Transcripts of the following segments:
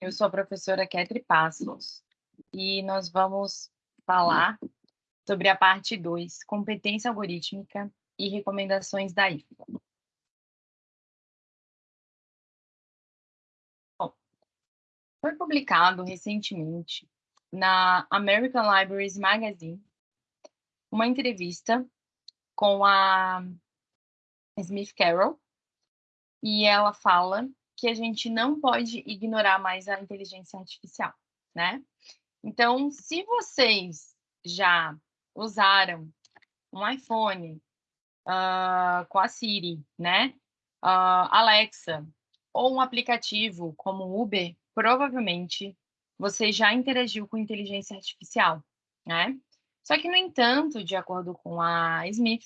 Eu sou a professora Ketri Passos e nós vamos falar sobre a parte 2, competência algorítmica e recomendações da IFA. Bom, foi publicado recentemente na American Libraries Magazine uma entrevista com a Smith Carroll e ela fala que a gente não pode ignorar mais a inteligência artificial, né? Então, se vocês já usaram um iPhone uh, com a Siri, né? Uh, Alexa, ou um aplicativo como o Uber, provavelmente você já interagiu com inteligência artificial, né? Só que, no entanto, de acordo com a Smith,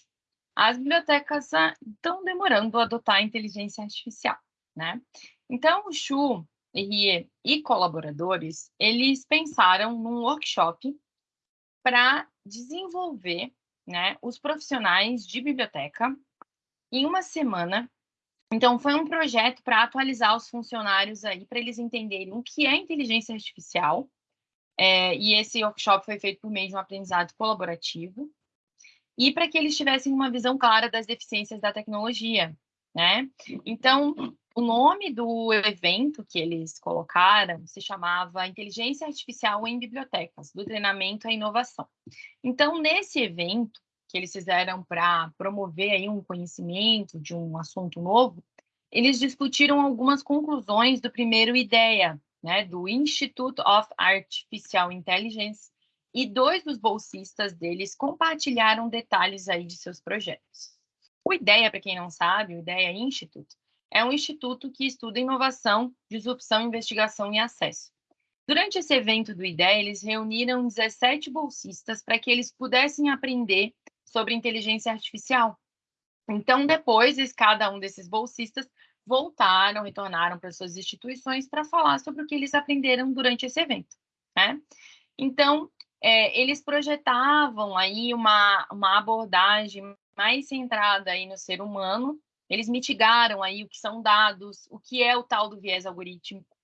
as bibliotecas estão demorando a adotar a inteligência artificial, né? Então, o Chu, Rie e colaboradores, eles pensaram num workshop para desenvolver né, os profissionais de biblioteca em uma semana. Então, foi um projeto para atualizar os funcionários aí, para eles entenderem o que é inteligência artificial. É, e esse workshop foi feito por meio de um aprendizado colaborativo e para que eles tivessem uma visão clara das deficiências da tecnologia, né? Então, o nome do evento que eles colocaram se chamava Inteligência Artificial em Bibliotecas, do treinamento à inovação. Então, nesse evento que eles fizeram para promover aí um conhecimento de um assunto novo, eles discutiram algumas conclusões do primeiro IDEA, né, do Institute of Artificial Intelligence, e dois dos bolsistas deles compartilharam detalhes aí de seus projetos. O IDEA, para quem não sabe, o IDEA Institute, é um instituto que estuda inovação, disrupção, investigação e acesso. Durante esse evento do IDEA, eles reuniram 17 bolsistas para que eles pudessem aprender sobre inteligência artificial. Então, depois, cada um desses bolsistas voltaram, retornaram para suas instituições para falar sobre o que eles aprenderam durante esse evento. Né? Então, é, eles projetavam aí uma, uma abordagem mais centrada aí no ser humano, eles mitigaram aí o que são dados, o que é o tal do viés algorítmico,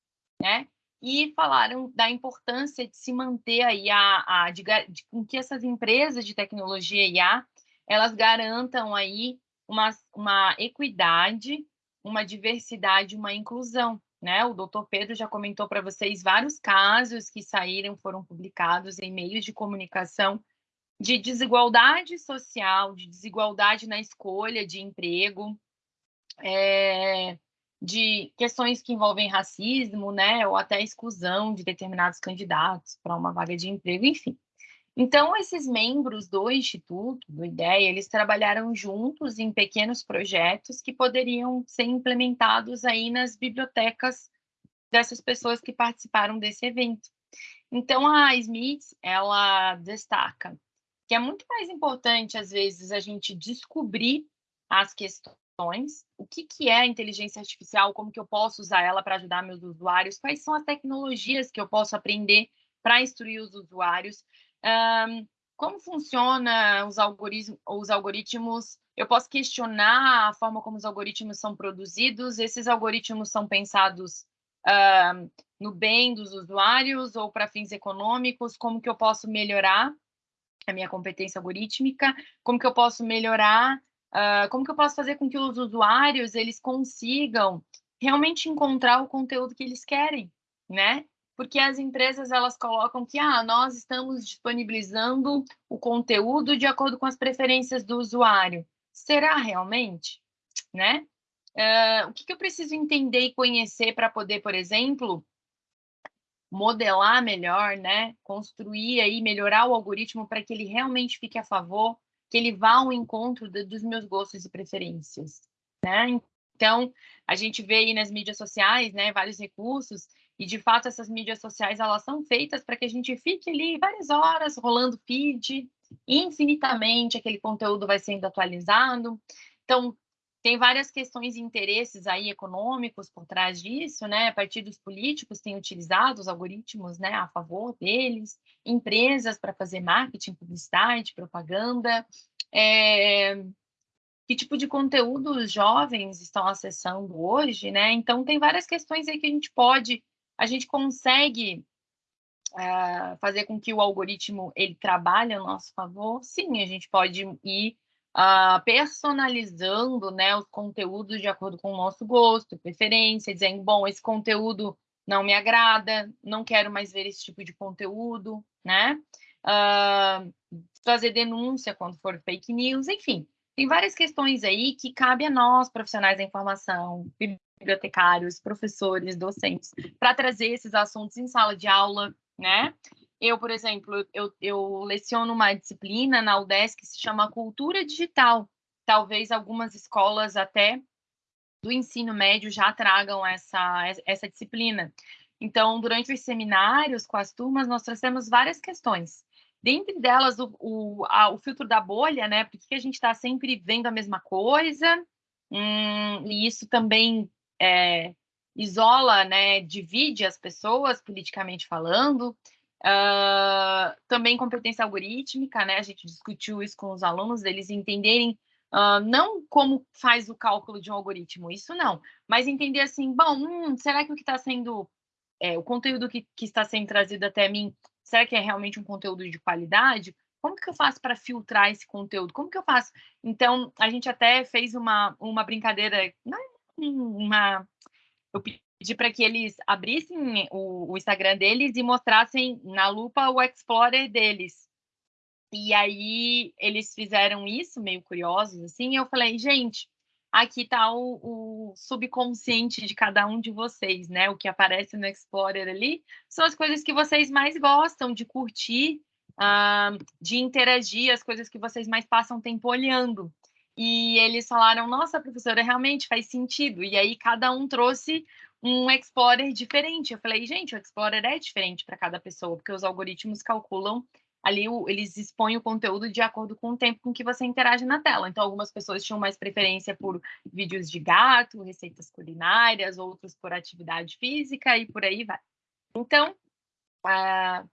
né? E falaram da importância de se manter aí a, a de, de, com que essas empresas de tecnologia IA elas garantam aí uma, uma equidade, uma diversidade, uma inclusão, né? O doutor Pedro já comentou para vocês vários casos que saíram, foram publicados em meios de comunicação de desigualdade social, de desigualdade na escolha de emprego, é, de questões que envolvem racismo, né, ou até exclusão de determinados candidatos para uma vaga de emprego, enfim. Então, esses membros do Instituto, do IDEA, eles trabalharam juntos em pequenos projetos que poderiam ser implementados aí nas bibliotecas dessas pessoas que participaram desse evento. Então, a Smith, ela destaca que é muito mais importante, às vezes, a gente descobrir as questões, o que, que é a inteligência artificial, como que eu posso usar ela para ajudar meus usuários, quais são as tecnologias que eu posso aprender para instruir os usuários, um, como funciona os algoritmos, os algoritmos? Eu posso questionar a forma como os algoritmos são produzidos? Esses algoritmos são pensados no bem dos usuários ou para fins econômicos? Como que eu posso melhorar a minha competência algorítmica? Como que eu posso melhorar? Uh, como que eu posso fazer com que os usuários eles consigam realmente encontrar o conteúdo que eles querem, né? Porque as empresas elas colocam que ah, nós estamos disponibilizando o conteúdo de acordo com as preferências do usuário. Será realmente? Né? Uh, o que, que eu preciso entender e conhecer para poder, por exemplo, modelar melhor, né? construir aí, melhorar o algoritmo para que ele realmente fique a favor, que ele vá ao encontro de, dos meus gostos e preferências. Né? Então, a gente vê aí nas mídias sociais né, vários recursos e, de fato, essas mídias sociais, elas são feitas para que a gente fique ali várias horas rolando feed, infinitamente aquele conteúdo vai sendo atualizado. Então, tem várias questões e interesses aí econômicos por trás disso, né? Partidos políticos têm utilizado os algoritmos, né, a favor deles, empresas para fazer marketing, publicidade, propaganda. É... Que tipo de conteúdo os jovens estão acessando hoje, né? Então, tem várias questões aí que a gente pode a gente consegue uh, fazer com que o algoritmo ele trabalhe a nosso favor? Sim, a gente pode ir uh, personalizando né, os conteúdos de acordo com o nosso gosto, preferência, dizendo, bom, esse conteúdo não me agrada, não quero mais ver esse tipo de conteúdo, né? Uh, fazer denúncia quando for fake news, enfim. Tem várias questões aí que cabe a nós, profissionais da informação, bibliotecários, professores, docentes, para trazer esses assuntos em sala de aula, né? Eu, por exemplo, eu, eu leciono uma disciplina na UDESC que se chama Cultura Digital. Talvez algumas escolas até do ensino médio já tragam essa, essa disciplina. Então, durante os seminários com as turmas, nós trouxemos várias questões. Dentre delas, o, o, a, o filtro da bolha, né? Porque a gente está sempre vendo a mesma coisa, hum, e isso também é, isola, né? Divide as pessoas, politicamente falando. Uh, também competência algorítmica, né? A gente discutiu isso com os alunos, eles entenderem uh, não como faz o cálculo de um algoritmo, isso não, mas entender assim, bom, hum, será que o que está sendo, é, o conteúdo que, que está sendo trazido até mim, será que é realmente um conteúdo de qualidade? Como que eu faço para filtrar esse conteúdo? Como que eu faço? Então, a gente até fez uma, uma brincadeira, uma, eu pedi para que eles abrissem o, o, Instagram deles e mostrassem na lupa o Explorer deles. E aí eles fizeram isso, meio curiosos, assim, e eu falei, gente, aqui está o, o, subconsciente de cada um de vocês, né? O que aparece no Explorer ali são as coisas que vocês mais gostam de curtir, uh, de interagir, as coisas que vocês mais passam tempo olhando. E eles falaram, nossa, professora, realmente faz sentido. E aí cada um trouxe um Explorer diferente. Eu falei, gente, o Explorer é diferente para cada pessoa, porque os algoritmos calculam ali, eles expõem o conteúdo de acordo com o tempo com que você interage na tela. Então, algumas pessoas tinham mais preferência por vídeos de gato, receitas culinárias, outros por atividade física e por aí vai. Então, uh,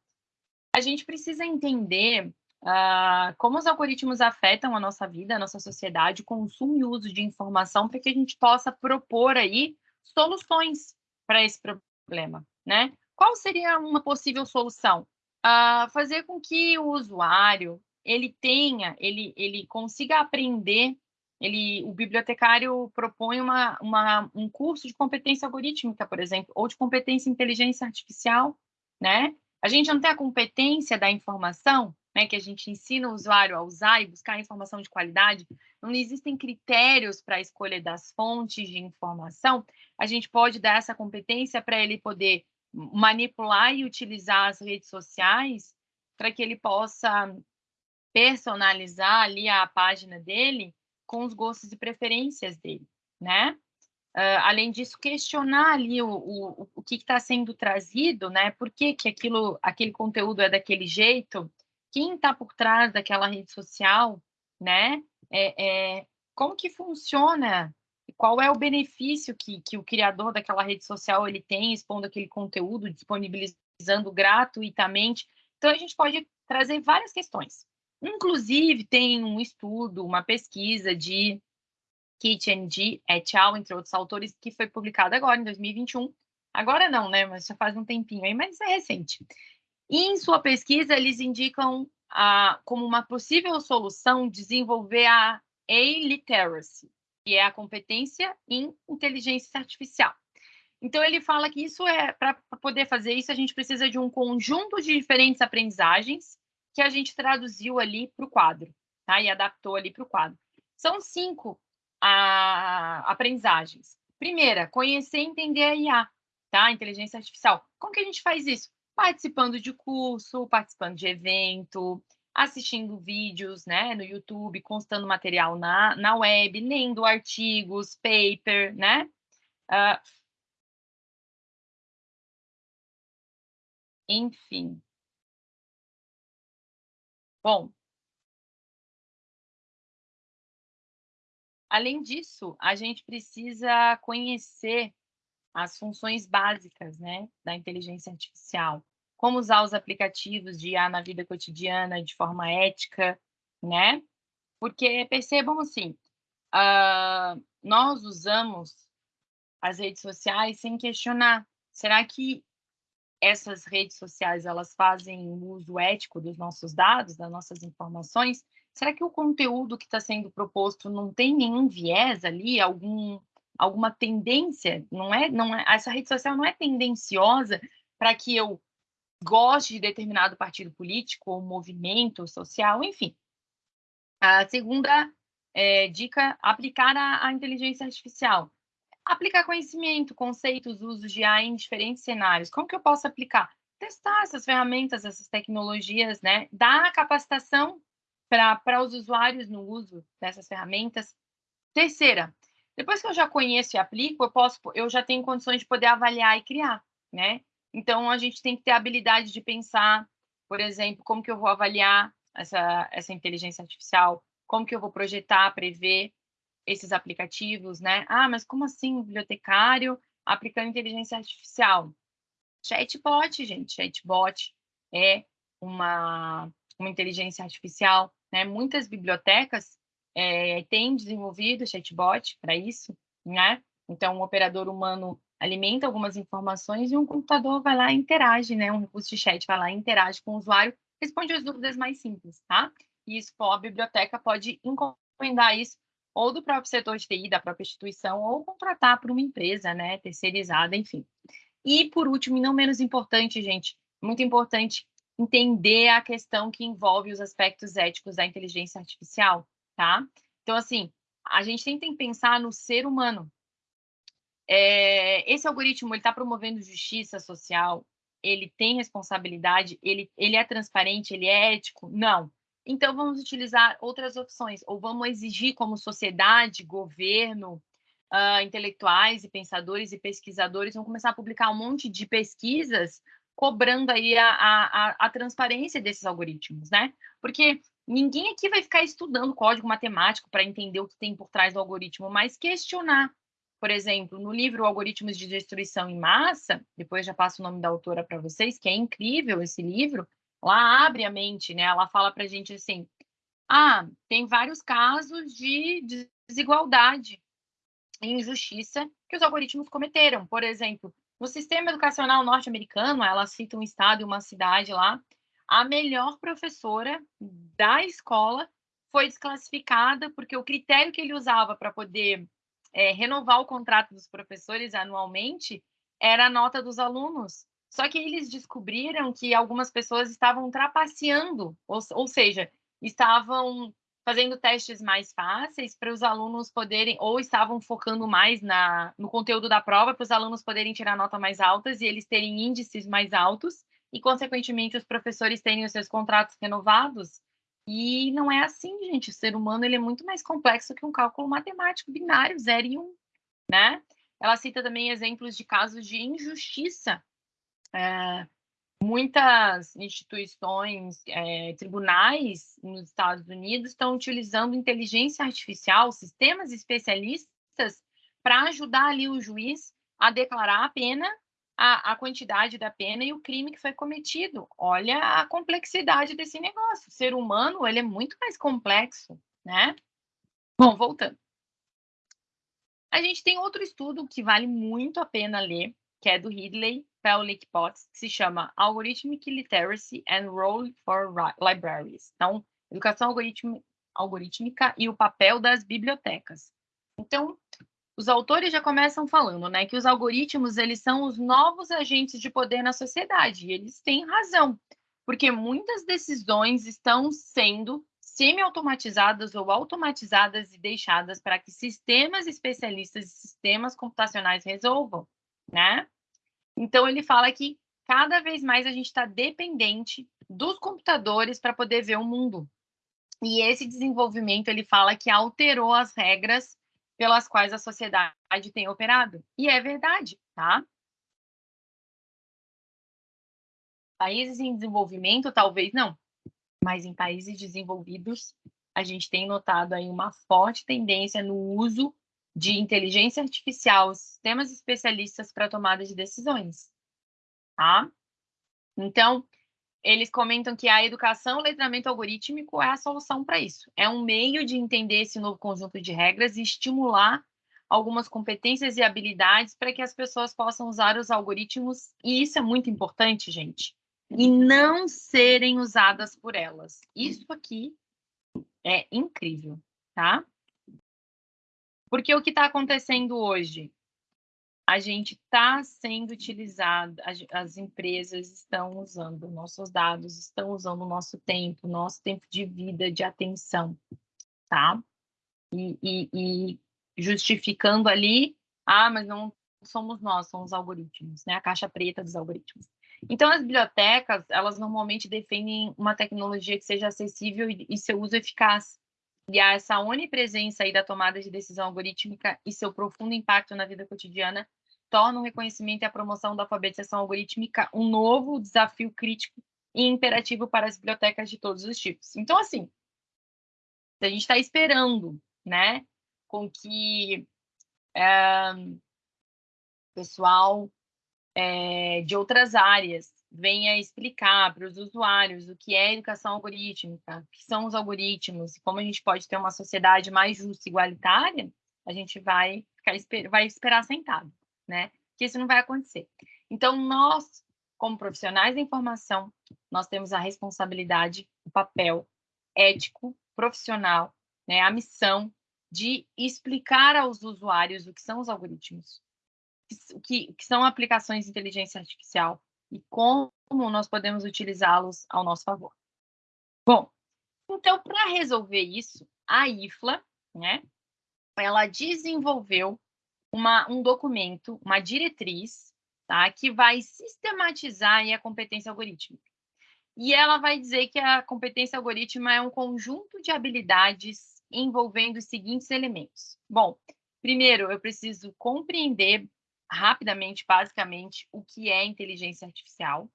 a gente precisa entender uh, como os algoritmos afetam a nossa vida, a nossa sociedade, consumo e uso de informação para que a gente possa propor aí soluções para esse problema, né? Qual seria uma possível solução? Uh, fazer com que o usuário ele tenha, ele, ele consiga aprender. Ele, o bibliotecário propõe uma, uma, um curso de competência algorítmica, por exemplo, ou de competência em inteligência artificial, né? A gente não tem a competência da informação, né, que a gente ensina o usuário a usar e buscar informação de qualidade, não existem critérios para a escolha das fontes de informação, a gente pode dar essa competência para ele poder manipular e utilizar as redes sociais para que ele possa personalizar ali a página dele com os gostos e preferências dele, né? Uh, além disso, questionar ali o, o, o que está sendo trazido, né? Por que, que aquilo, aquele conteúdo é daquele jeito? Quem está por trás daquela rede social, né? É, é, como que funciona? Qual é o benefício que, que o criador daquela rede social ele tem expondo aquele conteúdo, disponibilizando gratuitamente? Então, a gente pode trazer várias questões. Inclusive, tem um estudo, uma pesquisa de Kitchen et al., entre outros autores, que foi publicada agora, em 2021. Agora não, né? Mas já faz um tempinho aí, mas é recente. E em sua pesquisa, eles indicam a, como uma possível solução desenvolver a A-literacy, que é a competência em inteligência artificial. Então, ele fala que isso é, para poder fazer isso, a gente precisa de um conjunto de diferentes aprendizagens que a gente traduziu ali para o quadro, tá? E adaptou ali para o quadro. São cinco a, aprendizagens. Primeira, conhecer e entender a IA, tá? Inteligência artificial. Como que a gente faz isso? Participando de curso, participando de evento, assistindo vídeos né, no YouTube, constando material na, na web, lendo artigos, paper, né? Uh, enfim. Bom, além disso, a gente precisa conhecer as funções básicas né, da inteligência artificial, como usar os aplicativos de IA na vida cotidiana de forma ética, né? Porque percebam assim, uh, nós usamos as redes sociais sem questionar. Será que essas redes sociais elas fazem uso ético dos nossos dados, das nossas informações, será que o conteúdo que está sendo proposto não tem nenhum viés ali, algum, alguma tendência? Não é, não é, essa rede social não é tendenciosa para que eu goste de determinado partido político ou movimento social, enfim. A segunda é, dica, aplicar a, a inteligência artificial aplicar conhecimento, conceitos, usos de AI em diferentes cenários. Como que eu posso aplicar? Testar essas ferramentas, essas tecnologias, né? Dar capacitação para os usuários no uso dessas ferramentas. Terceira, depois que eu já conheço e aplico, eu posso, eu já tenho condições de poder avaliar e criar, né? Então a gente tem que ter a habilidade de pensar, por exemplo, como que eu vou avaliar essa, essa inteligência artificial, como que eu vou projetar, prever, esses aplicativos, né? Ah, mas como assim bibliotecário aplicando inteligência artificial? Chatbot, gente, chatbot é uma, uma inteligência artificial, né? Muitas bibliotecas é, têm desenvolvido chatbot para isso, né? Então, um operador humano alimenta algumas informações e um computador vai lá e interage, né? Um recurso de chat vai lá e interage com o usuário, responde as dúvidas mais simples, tá? E isso, a biblioteca pode encomendar isso ou do próprio setor de TI, da própria instituição, ou contratar para uma empresa, né, terceirizada, enfim. E, por último, e não menos importante, gente, muito importante entender a questão que envolve os aspectos éticos da inteligência artificial, tá? Então, assim, a gente tem que pensar no ser humano. É, esse algoritmo, ele está promovendo justiça social, ele tem responsabilidade, ele, ele é transparente, ele é ético? Não. Então, vamos utilizar outras opções, ou vamos exigir, como sociedade, governo, uh, intelectuais e pensadores e pesquisadores, vão começar a publicar um monte de pesquisas cobrando aí a, a, a transparência desses algoritmos, né? Porque ninguém aqui vai ficar estudando código matemático para entender o que tem por trás do algoritmo, mas questionar. Por exemplo, no livro Algoritmos de Destruição em Massa, depois já passo o nome da autora para vocês, que é incrível esse livro, ela abre a mente, né? Ela fala para a gente assim: ah, tem vários casos de desigualdade e injustiça que os algoritmos cometeram. Por exemplo, no sistema educacional norte-americano, ela cita um estado e uma cidade lá, a melhor professora da escola foi desclassificada porque o critério que ele usava para poder é, renovar o contrato dos professores anualmente era a nota dos alunos. Só que eles descobriram que algumas pessoas estavam trapaceando, ou, ou seja, estavam fazendo testes mais fáceis para os alunos poderem, ou estavam focando mais na, no conteúdo da prova para os alunos poderem tirar nota mais altas e eles terem índices mais altos e, consequentemente, os professores terem os seus contratos renovados. E não é assim, gente. O ser humano ele é muito mais complexo que um cálculo matemático binário, 0 e 1, um, né? Ela cita também exemplos de casos de injustiça é, muitas instituições, é, tribunais nos Estados Unidos estão utilizando inteligência artificial, sistemas especialistas, para ajudar ali o juiz a declarar a pena, a, a, quantidade da pena e o crime que foi cometido. Olha a complexidade desse negócio. O ser humano ele é muito mais complexo, né? Bom, voltando. A gente tem outro estudo que vale muito a pena ler, que é do Ridley Pawlik Potts, que se chama Algorithmic Literacy and Role for Libraries. Então, educação algorítmica e o papel das bibliotecas. Então, os autores já começam falando, né, que os algoritmos eles são os novos agentes de poder na sociedade. E eles têm razão, porque muitas decisões estão sendo semi-automatizadas ou automatizadas e deixadas para que sistemas especialistas e sistemas computacionais resolvam né? Então ele fala que cada vez mais a gente está dependente dos computadores para poder ver o mundo. E esse desenvolvimento ele fala que alterou as regras pelas quais a sociedade tem operado. E é verdade, tá? Países em desenvolvimento, talvez não, mas em países desenvolvidos, a gente tem notado aí uma forte tendência no uso de inteligência artificial, sistemas especialistas para tomada de decisões, tá? Então, eles comentam que a educação, o letramento algorítmico é a solução para isso. É um meio de entender esse novo conjunto de regras e estimular algumas competências e habilidades para que as pessoas possam usar os algoritmos, e isso é muito importante, gente, e não serem usadas por elas. Isso aqui é incrível, tá? Porque o que está acontecendo hoje? A gente está sendo utilizado, as, as, empresas estão usando nossos dados, estão usando o nosso tempo, nosso tempo de vida, de atenção, tá? E, e, e justificando ali, ah, mas não somos nós, são os algoritmos, né? A caixa preta dos algoritmos. Então, as bibliotecas, elas normalmente defendem uma tecnologia que seja acessível e, e seu uso eficaz. E essa onipresença aí da tomada de decisão algorítmica e seu profundo impacto na vida cotidiana torna o reconhecimento e a promoção da alfabetização algorítmica um novo desafio crítico e imperativo para as bibliotecas de todos os tipos. Então, assim, a gente está esperando, né, com que é, pessoal é, de outras áreas venha explicar para os usuários o que é educação algorítmica, o que são os algoritmos e como a gente pode ter uma sociedade mais justa e igualitária, a gente vai ficar vai esperar sentado, né? Que isso não vai acontecer. Então, nós, como profissionais da informação, nós temos a responsabilidade, o papel ético, profissional, né, a missão de explicar aos usuários o que são os algoritmos, o que, que são aplicações de inteligência artificial e como nós podemos utilizá-los ao nosso favor. Bom, então, para resolver isso, a IFLA, né, ela desenvolveu uma, um documento, uma diretriz, tá, que vai sistematizar a competência algorítmica. E ela vai dizer que a competência algorítmica é um conjunto de habilidades envolvendo os seguintes elementos. Bom, primeiro, eu preciso compreender rapidamente, basicamente, o que é inteligência artificial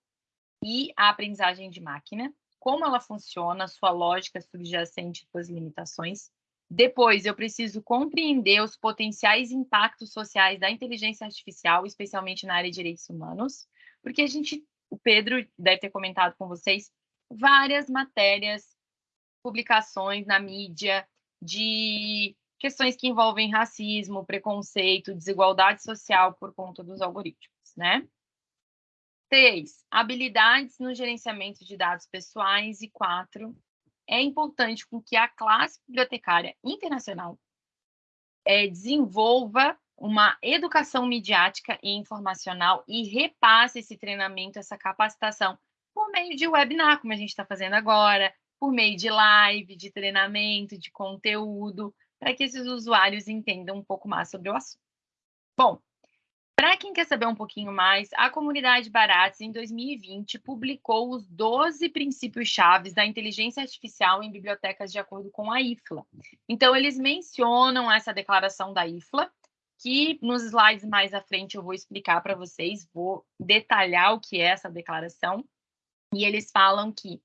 e a aprendizagem de máquina, como ela funciona, sua lógica subjacente e suas limitações. Depois, eu preciso compreender os potenciais impactos sociais da inteligência artificial, especialmente na área de direitos humanos, porque a gente, o Pedro deve ter comentado com vocês, várias matérias, publicações na mídia, de questões que envolvem racismo, preconceito, desigualdade social por conta dos algoritmos, né? Três, habilidades no gerenciamento de dados pessoais. E quatro, é importante com que a classe bibliotecária internacional é, desenvolva uma educação midiática e informacional e repasse esse treinamento, essa capacitação por meio de webinar, como a gente está fazendo agora, por meio de live, de treinamento, de conteúdo, para que esses usuários entendam um pouco mais sobre o assunto. Bom, para quem quer saber um pouquinho mais, a comunidade Barates, em 2020, publicou os 12 princípios chaves da inteligência artificial em bibliotecas de acordo com a IFLA. Então, eles mencionam essa declaração da IFLA, que nos slides mais à frente eu vou explicar para vocês, vou detalhar o que é essa declaração. E eles falam que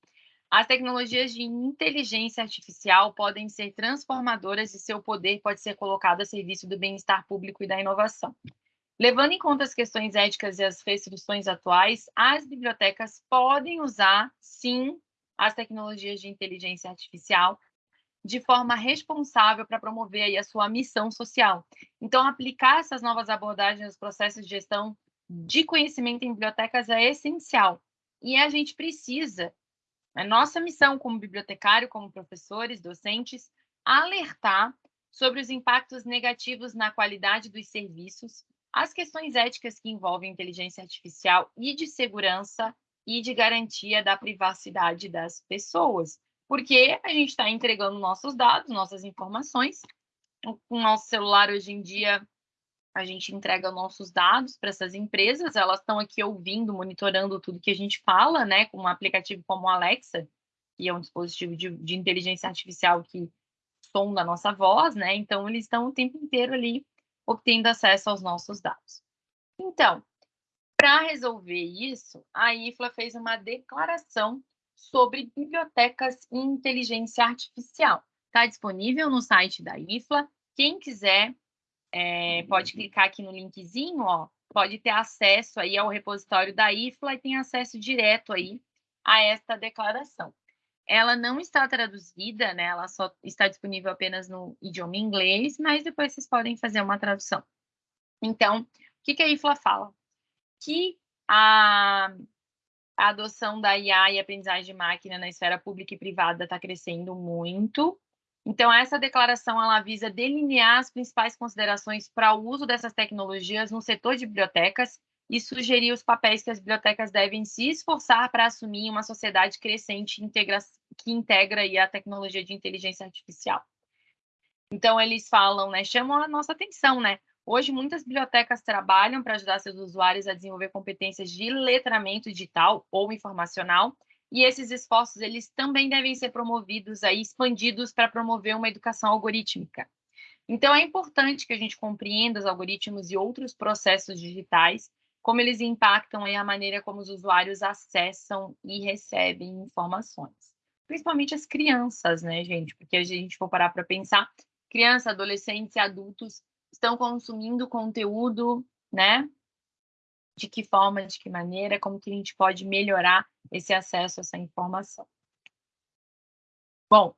as tecnologias de inteligência artificial podem ser transformadoras e seu poder pode ser colocado a serviço do bem-estar público e da inovação. Levando em conta as questões éticas e as restrições atuais, as bibliotecas podem usar, sim, as tecnologias de inteligência artificial de forma responsável para promover aí a sua missão social. Então, aplicar essas novas abordagens nos processos de gestão de conhecimento em bibliotecas é essencial. E a gente precisa é nossa missão como bibliotecário, como professores, docentes, alertar sobre os impactos negativos na qualidade dos serviços, as questões éticas que envolvem inteligência artificial e de segurança e de garantia da privacidade das pessoas, porque a gente está entregando nossos dados, nossas informações. O nosso celular hoje em dia a gente entrega nossos dados para essas empresas, elas estão aqui ouvindo, monitorando tudo que a gente fala, né, com um aplicativo como o Alexa, que é um dispositivo de, de inteligência artificial que sonda a nossa voz, né, então eles estão o tempo inteiro ali obtendo acesso aos nossos dados. Então, para resolver isso, a IFLA fez uma declaração sobre bibliotecas e inteligência artificial. Está disponível no site da IFLA. Quem quiser é, pode clicar aqui no linkzinho, ó, pode ter acesso aí ao repositório da IFLA e tem acesso direto aí a esta declaração. Ela não está traduzida, né? Ela só está disponível apenas no idioma inglês, mas depois vocês podem fazer uma tradução. Então, o que, que a IFLA fala? Que a, a adoção da IA e aprendizagem de máquina na esfera pública e privada está crescendo muito. Então, essa declaração ela visa delinear as principais considerações para o uso dessas tecnologias no setor de bibliotecas e sugerir os papéis que as bibliotecas devem se esforçar para assumir uma sociedade crescente integra que integra a tecnologia de inteligência artificial. Então, eles falam, né, chamam a nossa atenção, né? Hoje, muitas bibliotecas trabalham para ajudar seus usuários a desenvolver competências de letramento digital ou informacional, e esses esforços eles também devem ser promovidos aí, expandidos para promover uma educação algorítmica. Então, é importante que a gente compreenda os algoritmos e outros processos digitais como eles impactam a maneira como os usuários acessam e recebem informações. Principalmente as crianças, né, gente? Porque a gente for parar para pensar, crianças, adolescentes e adultos estão consumindo conteúdo, né? De que forma, de que maneira, como que a gente pode melhorar esse acesso a essa informação. Bom,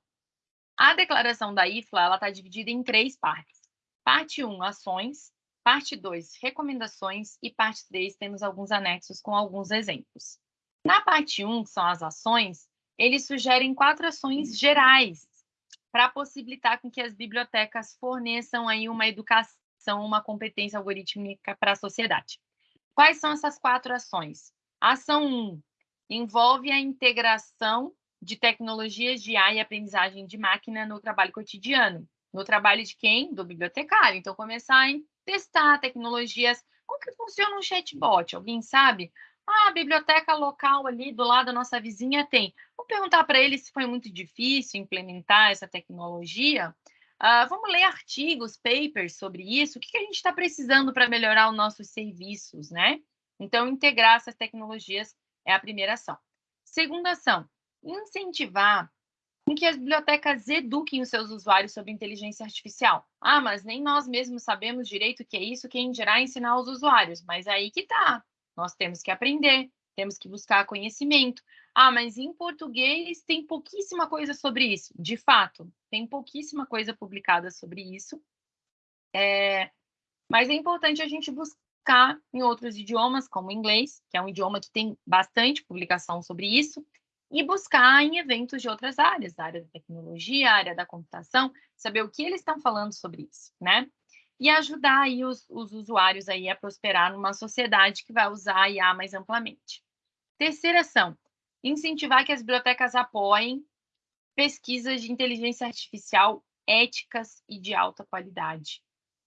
a declaração da IFLA, está dividida em três partes. Parte 1, ações, Parte 2, recomendações, e parte 3, temos alguns anexos com alguns exemplos. Na parte 1, que são as ações, eles sugerem quatro ações gerais para possibilitar com que as bibliotecas forneçam aí uma educação, uma competência algorítmica para a sociedade. Quais são essas quatro ações? Ação 1 envolve a integração de tecnologias de IA e aprendizagem de máquina no trabalho cotidiano. No trabalho de quem? Do bibliotecário. Então, começar a testar tecnologias. Como que funciona um chatbot? Alguém sabe? Ah, a biblioteca local ali do lado da nossa vizinha tem. Vamos perguntar para ele se foi muito difícil implementar essa tecnologia. Uh, vamos ler artigos, papers sobre isso. O que, que a gente está precisando para melhorar os nossos serviços, né? Então, integrar essas tecnologias é a primeira ação. Segunda ação, incentivar com que as bibliotecas eduquem os seus usuários sobre inteligência artificial. Ah, mas nem nós mesmos sabemos direito o que é isso, quem dirá ensinar os usuários. Mas aí que tá. Nós temos que aprender, temos que buscar conhecimento. Ah, mas em português tem pouquíssima coisa sobre isso. De fato, tem pouquíssima coisa publicada sobre isso. É... Mas é importante a gente buscar em outros idiomas, como o inglês, que é um idioma que tem bastante publicação sobre isso, e buscar em eventos de outras áreas, da área da tecnologia, área da computação, saber o que eles estão falando sobre isso, né? E ajudar aí os, os usuários aí a prosperar numa sociedade que vai usar a IA mais amplamente. Terceira ação, incentivar que as bibliotecas apoiem pesquisas de inteligência artificial éticas e de alta qualidade,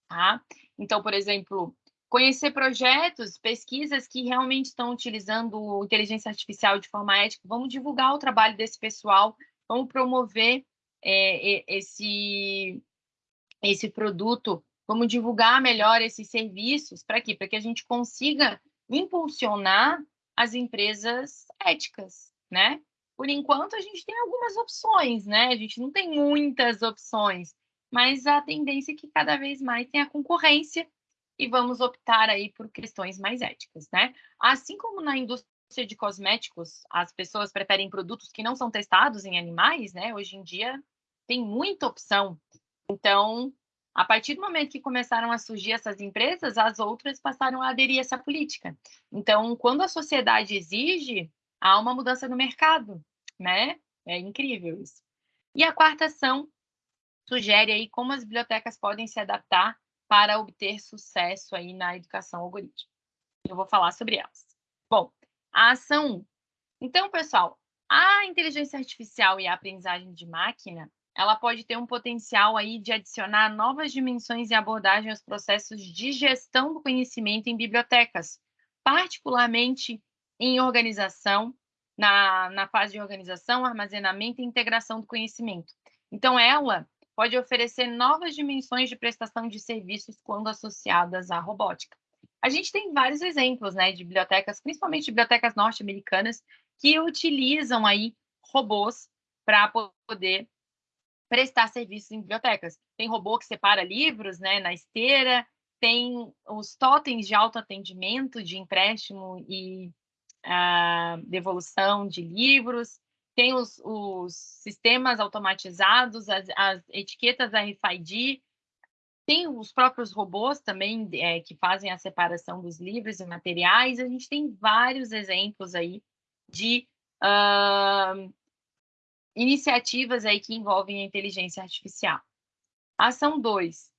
tá? Então, por exemplo, conhecer projetos, pesquisas que realmente estão utilizando inteligência artificial de forma ética. Vamos divulgar o trabalho desse pessoal, vamos promover é, esse, esse produto, vamos divulgar melhor esses serviços. Para quê? Para que a gente consiga impulsionar as empresas éticas, né? Por enquanto, a gente tem algumas opções, né? A gente não tem muitas opções, mas a tendência é que cada vez mais tenha concorrência e vamos optar aí por questões mais éticas, né? Assim como na indústria de cosméticos, as pessoas preferem produtos que não são testados em animais, né? Hoje em dia tem muita opção. Então, a partir do momento que começaram a surgir essas empresas, as outras passaram a aderir a essa política. Então, quando a sociedade exige, há uma mudança no mercado, né? É incrível isso. E a quarta ação sugere aí como as bibliotecas podem se adaptar para obter sucesso aí na educação algorítmica. Eu vou falar sobre elas. Bom, a ação 1. Então, pessoal, a inteligência artificial e a aprendizagem de máquina, ela pode ter um potencial aí de adicionar novas dimensões e abordagem aos processos de gestão do conhecimento em bibliotecas, particularmente em organização, na, na fase de organização, armazenamento e integração do conhecimento. Então, ela pode oferecer novas dimensões de prestação de serviços quando associadas à robótica. A gente tem vários exemplos, né, de bibliotecas, principalmente bibliotecas norte-americanas, que utilizam aí robôs para poder prestar serviços em bibliotecas. Tem robô que separa livros, né, na esteira, tem os totens de autoatendimento, de empréstimo e uh, devolução de livros, tem os, os sistemas automatizados, as, as, etiquetas RFID, tem os próprios robôs também é, que fazem a separação dos livros e materiais. A gente tem vários exemplos aí de uh, iniciativas aí que envolvem a inteligência artificial. Ação 2.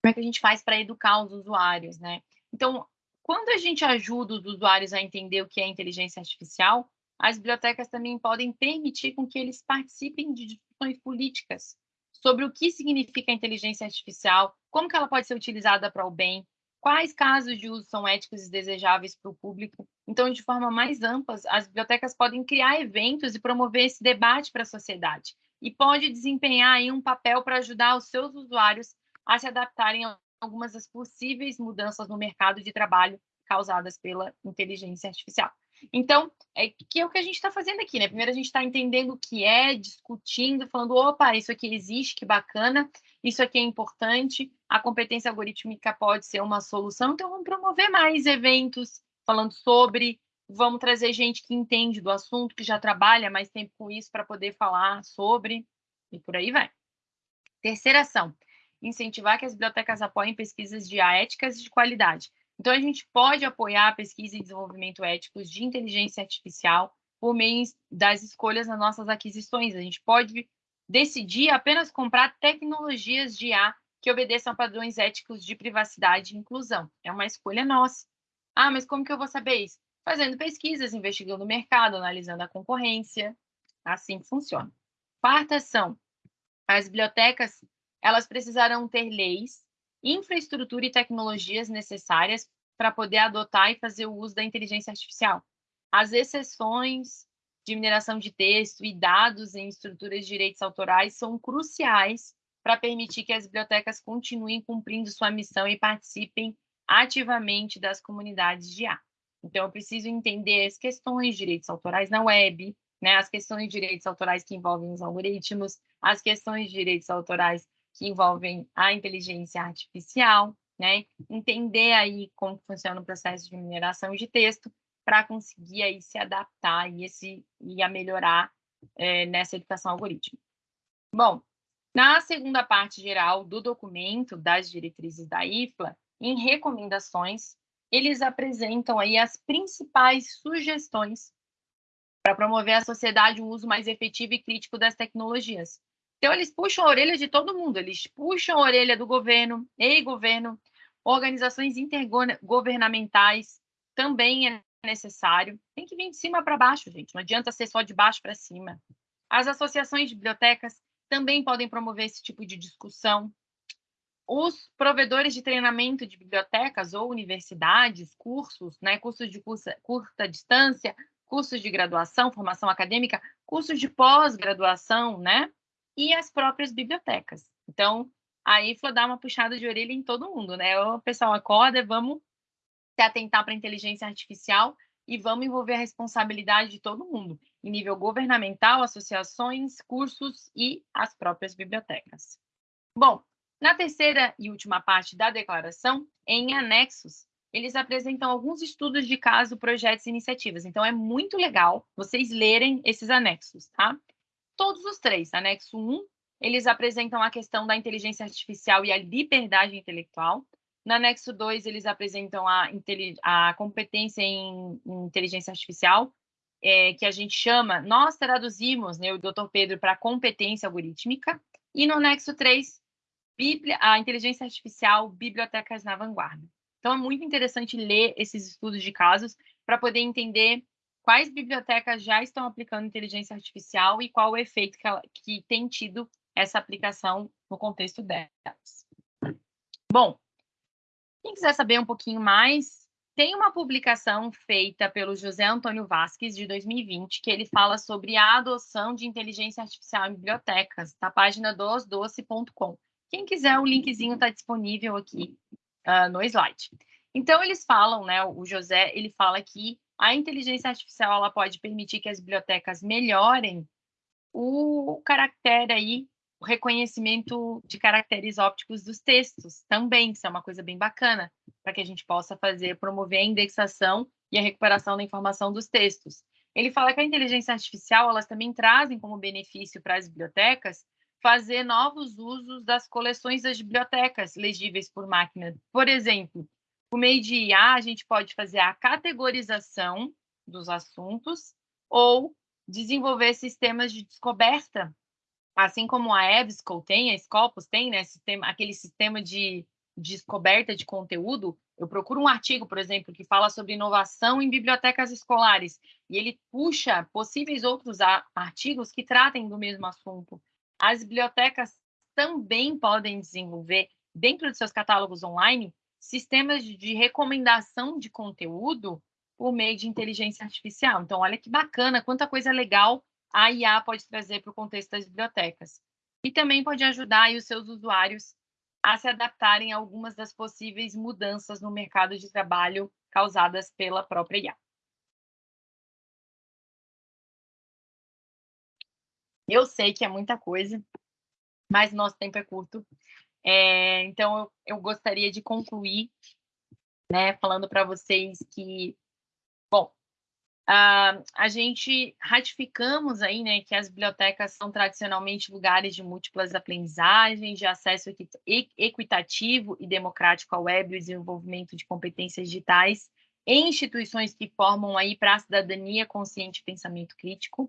Como é que a gente faz para educar os usuários, né? Então, quando a gente ajuda os usuários a entender o que é inteligência artificial, as bibliotecas também podem permitir com que eles participem de discussões políticas sobre o que significa a inteligência artificial, como que ela pode ser utilizada para o bem, quais casos de uso são éticos e desejáveis para o público. Então, de forma mais ampla, as bibliotecas podem criar eventos e promover esse debate para a sociedade e pode desempenhar aí um papel para ajudar os seus usuários a se adaptarem a algumas das possíveis mudanças no mercado de trabalho causadas pela inteligência artificial. Então, é que é o que a gente está fazendo aqui, né? Primeiro a gente está entendendo o que é, discutindo, falando, opa, isso aqui existe, que bacana, isso aqui é importante, a competência algorítmica pode ser uma solução, então vamos promover mais eventos falando sobre, vamos trazer gente que entende do assunto, que já trabalha mais tempo com isso para poder falar sobre, e por aí vai. Terceira ação, incentivar que as bibliotecas apoiem pesquisas de éticas e de qualidade. Então, a gente pode apoiar a pesquisa e desenvolvimento éticos de inteligência artificial por meio das escolhas nas nossas aquisições. A gente pode decidir apenas comprar tecnologias de IA que obedeçam a padrões éticos de privacidade e inclusão. É uma escolha nossa. Ah, mas como que eu vou saber isso? Fazendo pesquisas, investigando o mercado, analisando a concorrência. Assim funciona. Quarta ação. As bibliotecas, elas precisarão ter leis infraestrutura e tecnologias necessárias para poder adotar e fazer o uso da inteligência artificial. As exceções de mineração de texto e dados em estruturas de direitos autorais são cruciais para permitir que as bibliotecas continuem cumprindo sua missão e participem ativamente das comunidades de IA. Então, eu preciso entender as questões de direitos autorais na web, né, as questões de direitos autorais que envolvem os algoritmos, as questões de direitos autorais que envolvem a inteligência artificial, né? Entender aí como funciona o processo de mineração de texto para conseguir aí se adaptar e, esse, e a melhorar é, nessa educação algorítmica. Bom, na segunda parte geral do documento das diretrizes da IFLA, em recomendações, eles apresentam aí as principais sugestões para promover a sociedade um uso mais efetivo e crítico das tecnologias, então, eles puxam a orelha de todo mundo, eles puxam a orelha do governo, e governo, organizações intergovernamentais, também é necessário. Tem que vir de cima para baixo, gente, não adianta ser só de baixo para cima. As associações de bibliotecas também podem promover esse tipo de discussão. Os provedores de treinamento de bibliotecas ou universidades, cursos, né, cursos de curta, curta distância, cursos de graduação, formação acadêmica, cursos de pós-graduação, né? E as próprias bibliotecas. Então, a IFLA dá uma puxada de orelha em todo mundo, né? O pessoal acorda, vamos se atentar para a inteligência artificial e vamos envolver a responsabilidade de todo mundo, em nível governamental, associações, cursos e as próprias bibliotecas. Bom, na terceira e última parte da declaração, em anexos, eles apresentam alguns estudos de caso, projetos e iniciativas. Então, é muito legal vocês lerem esses anexos, tá? Todos os três. Anexo 1, eles apresentam a questão da inteligência artificial e a liberdade intelectual. No anexo 2, eles apresentam a, a competência em, inteligência artificial, é, que a gente chama, nós traduzimos, né, o doutor Pedro, para competência algorítmica. E no anexo 3, Bíblia, a inteligência artificial, bibliotecas na vanguarda. Então, é muito interessante ler esses estudos de casos para poder entender quais bibliotecas já estão aplicando inteligência artificial e qual o efeito que, ela, que tem tido essa aplicação no contexto delas. Bom, quem quiser saber um pouquinho mais, tem uma publicação feita pelo José Antônio Vasques, de 2020, que ele fala sobre a adoção de inteligência artificial em bibliotecas, na página dosdoce.com. Quem quiser, o linkzinho está disponível aqui uh, no slide. Então, eles falam, né, o José, ele fala que a inteligência artificial ela pode permitir que as bibliotecas melhorem o caractere aí, o reconhecimento de caracteres ópticos dos textos também, isso é uma coisa bem bacana, para que a gente possa fazer, promover a indexação e a recuperação da informação dos textos. ele fala que a inteligência artificial, elas também trazem como benefício para as bibliotecas fazer novos usos das coleções das bibliotecas legíveis por máquina. Por exemplo, por meio de IA, a gente pode fazer a categorização dos assuntos ou desenvolver sistemas de descoberta, assim como a EBSCO tem, a Scopus tem, né, sistema, aquele sistema de descoberta de conteúdo, eu procuro um artigo, por exemplo, que fala sobre inovação em bibliotecas escolares, e ele puxa possíveis outros artigos que tratem do mesmo assunto. As bibliotecas também podem desenvolver, dentro de seus catálogos online, sistemas de recomendação de conteúdo por meio de inteligência artificial. Então, olha que bacana, quanta coisa legal a IA pode trazer para o contexto das bibliotecas. E também pode ajudar os seus usuários a se adaptarem a algumas das possíveis mudanças no mercado de trabalho causadas pela própria IA. Eu sei que é muita coisa, mas nosso tempo é curto. É, então, eu, eu, gostaria de concluir, né, falando para vocês que, bom, Uh, a gente ratificamos aí, né, que as bibliotecas são tradicionalmente lugares de múltiplas aprendizagens, de acesso equitativo e democrático à web e desenvolvimento de competências digitais em instituições que formam aí para a cidadania consciente e pensamento crítico.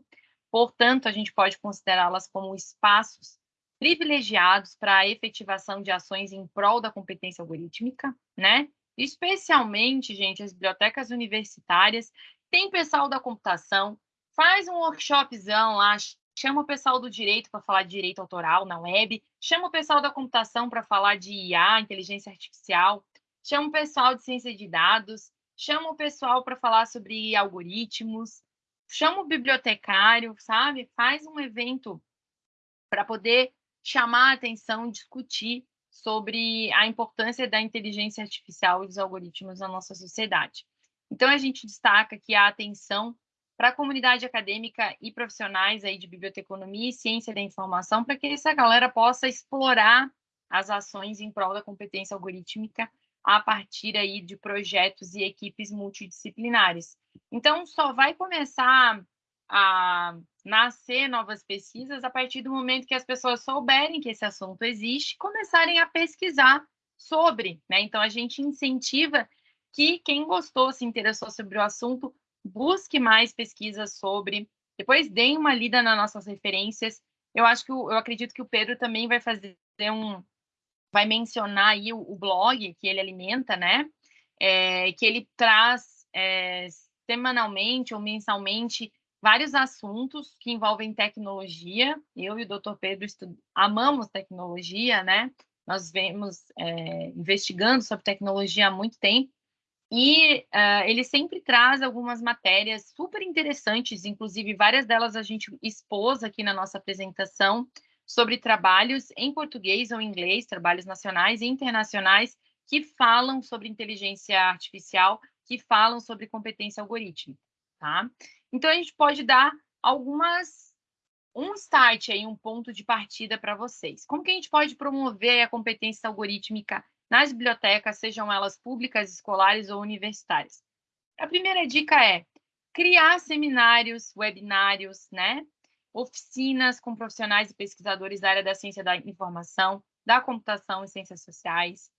Portanto, a gente pode considerá-las como espaços privilegiados para a efetivação de ações em prol da competência algorítmica, né? Especialmente, gente, as bibliotecas universitárias tem pessoal da computação, faz um workshopzão lá, chama o pessoal do direito para falar de direito autoral na web, chama o pessoal da computação para falar de IA, inteligência artificial, chama o pessoal de ciência de dados, chama o pessoal para falar sobre algoritmos, chama o bibliotecário, sabe? Faz um evento para poder chamar a atenção, discutir sobre a importância da inteligência artificial e dos algoritmos na nossa sociedade. Então, a gente destaca que a atenção para a comunidade acadêmica e profissionais aí de biblioteconomia e ciência da informação, para que essa galera possa explorar as ações em prol da competência algorítmica a partir aí de projetos e equipes multidisciplinares. Então, só vai começar a nascer novas pesquisas a partir do momento que as pessoas souberem que esse assunto existe começarem a pesquisar sobre, né? Então, a gente incentiva que quem gostou, se interessou sobre o assunto, busque mais pesquisas sobre, depois deem uma lida nas nossas referências. Eu acho que eu acredito que o Pedro também vai fazer um, vai mencionar aí o, o blog que ele alimenta, né? É, que ele traz é, semanalmente ou mensalmente vários assuntos que envolvem tecnologia. Eu e o Dr. Pedro amamos tecnologia, né? Nós vemos é, investigando sobre tecnologia há muito tempo e uh, ele sempre traz algumas matérias super interessantes, inclusive várias delas a gente expôs aqui na nossa apresentação, sobre trabalhos em português ou inglês, trabalhos nacionais e internacionais que falam sobre inteligência artificial, que falam sobre competência algorítmica, tá? Então a gente pode dar algumas um start aí, um ponto de partida para vocês. Como que a gente pode promover a competência algorítmica nas bibliotecas, sejam elas públicas, escolares ou universitárias. A primeira dica é criar seminários, webinários, né? Oficinas com profissionais e pesquisadores da área da ciência da informação, da computação e ciências sociais,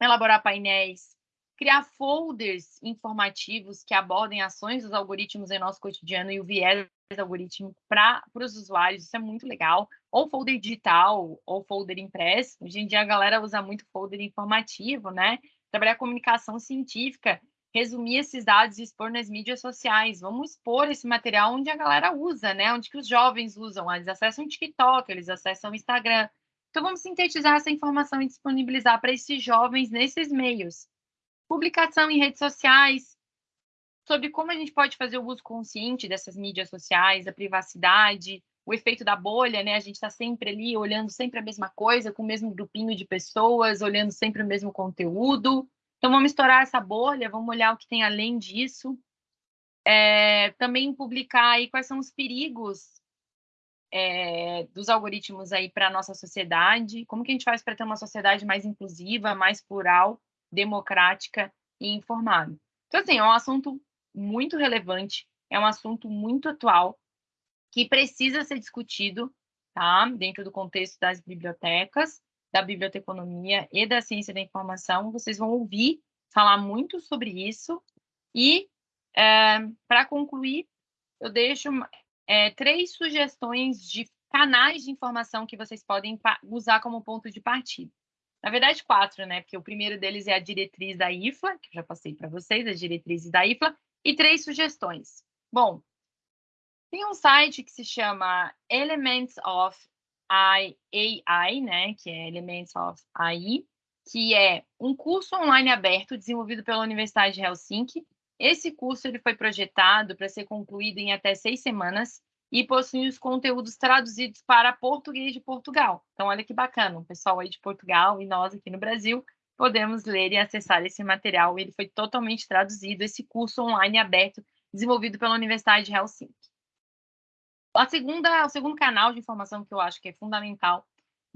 elaborar painéis, criar folders informativos que abordem ações dos algoritmos em nosso cotidiano e o viés algoritmo para os usuários, isso é muito legal. Ou folder digital, ou folder impresso. Hoje em dia a galera usa muito folder informativo, né? Trabalhar comunicação científica, resumir esses dados e expor nas mídias sociais. Vamos expor esse material onde a galera usa, né? Onde que os jovens usam. Eles acessam o TikTok, eles acessam o Instagram. Então vamos sintetizar essa informação e disponibilizar para esses jovens nesses meios. Publicação em redes sociais, sobre como a gente pode fazer o uso consciente dessas mídias sociais, a privacidade, o efeito da bolha, né? A gente está sempre ali olhando sempre a mesma coisa, com o mesmo grupinho de pessoas, olhando sempre o mesmo conteúdo. Então, vamos estourar essa bolha, vamos olhar o que tem além disso. É, também publicar aí quais são os perigos é, dos algoritmos aí para a nossa sociedade, como que a gente faz para ter uma sociedade mais inclusiva, mais plural, democrática e informada. Então, assim, é um assunto muito relevante, é um assunto muito atual que precisa ser discutido, tá? Dentro do contexto das bibliotecas, da biblioteconomia e da ciência da informação. Vocês vão ouvir falar muito sobre isso. E, é, para concluir, eu deixo é, três sugestões de canais de informação que vocês podem usar como ponto de partida. Na verdade, quatro, né? Porque o primeiro deles é a diretriz da IFLA, que eu já passei para vocês, as diretrizes da IFLA, e três sugestões. Bom, tem um site que se chama Elements of AI, né? Que é Elements of AI, que é um curso online aberto desenvolvido pela Universidade de Helsinki. Esse curso ele foi projetado para ser concluído em até seis semanas e possui os conteúdos traduzidos para português de Portugal. Então, olha que bacana, o pessoal aí de Portugal e nós aqui no Brasil podemos ler e acessar esse material. Ele foi totalmente traduzido, esse curso online aberto desenvolvido pela Universidade de Helsinki. A segunda, o segundo canal de informação que eu acho que é fundamental,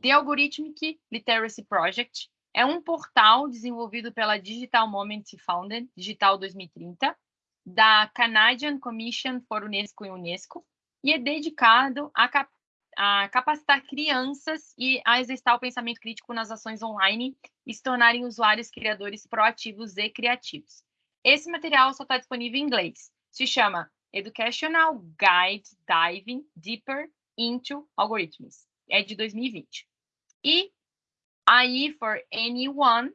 The Algorithmic Literacy Project, é um portal desenvolvido pela Digital Moment Founded, Digital 2030, da Canadian Commission for UNESCO e Unesco, e é dedicado a, cap a capacitar crianças e a exercitar o pensamento crítico nas ações online e se tornarem usuários criadores proativos e criativos. Esse material só está disponível em inglês. Se chama Educational Guide Diving Deeper into Algorithms. É de 2020. E AI for Anyone,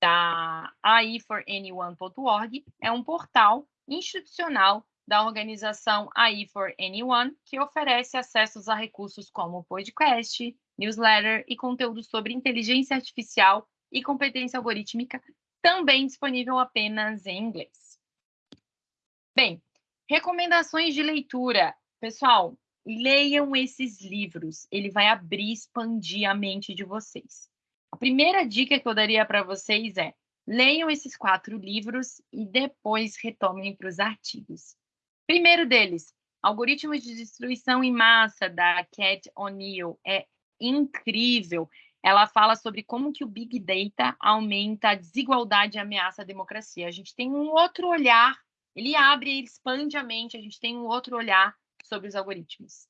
da AI4Anyone.org, é um portal institucional da organização AI for Anyone, que oferece acessos a recursos como podcast, newsletter e conteúdo sobre inteligência artificial e competência algorítmica, também disponível apenas em inglês. Bem, recomendações de leitura. Pessoal, leiam esses livros, ele vai abrir, expandir a mente de vocês. A primeira dica que eu daria para vocês é: leiam esses quatro livros e depois retomem para os artigos. Primeiro deles, Algoritmos de Destruição em Massa, da Cat O'Neill. É incrível. Ela fala sobre como que o Big Data aumenta a desigualdade e ameaça à democracia. A gente tem um outro olhar, ele abre, ele expande a mente, a gente tem um outro olhar sobre os algoritmos.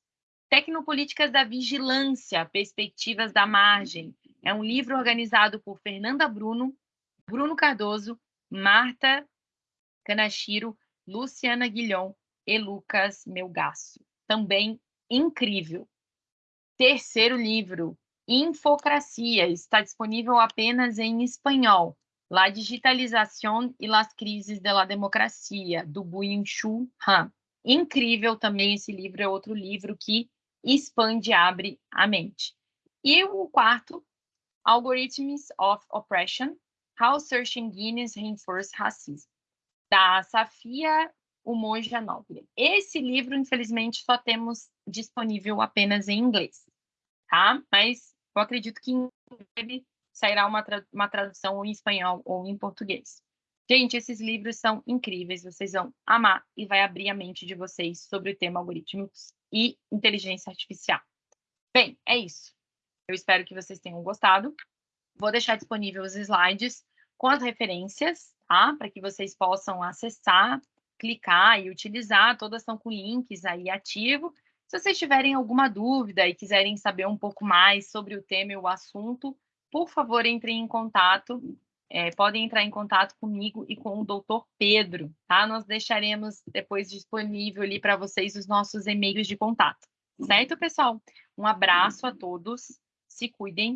Tecnopolíticas da Vigilância, Perspectivas da Margem. É um livro organizado por Fernanda Bruno, Bruno Cardoso, Marta Kanashiro, Luciana Guilhom e Lucas Melgaço. Também incrível. Terceiro livro, Infocracia, está disponível apenas em espanhol. La digitalización y las crises de la democracia, do Byung-Chul Han. Incrível também esse livro, é outro livro que expande abre a mente. E o quarto, Algorithms of Oppression, How Search Engines Reinforce Racism, da Safia Umoja Nobre. Esse livro, infelizmente, só temos disponível apenas em inglês, tá? Mas eu acredito que em breve sairá uma, tra uma tradução em espanhol ou em português. Gente, esses livros são incríveis, vocês vão amar e vai abrir a mente de vocês sobre o tema algoritmos e inteligência artificial. Bem, é isso. Eu espero que vocês tenham gostado. Vou deixar disponível os slides com as referências, tá? Para que vocês possam acessar, clicar e utilizar. Todas estão com links aí ativo. Se vocês tiverem alguma dúvida e quiserem saber um pouco mais sobre o tema e o assunto, por favor, entrem em contato. É, podem entrar em contato comigo e com o doutor Pedro, tá? Nós deixaremos depois disponível ali para vocês os nossos e-mails de contato. Certo, pessoal? Um abraço a todos se cuidem.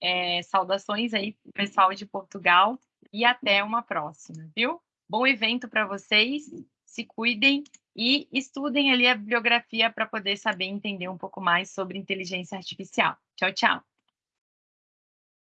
É, saudações aí, pessoal de Portugal, e até uma próxima, viu? Bom evento para vocês, se cuidem e estudem ali a bibliografia para poder saber entender um pouco mais sobre inteligência artificial. Tchau, tchau!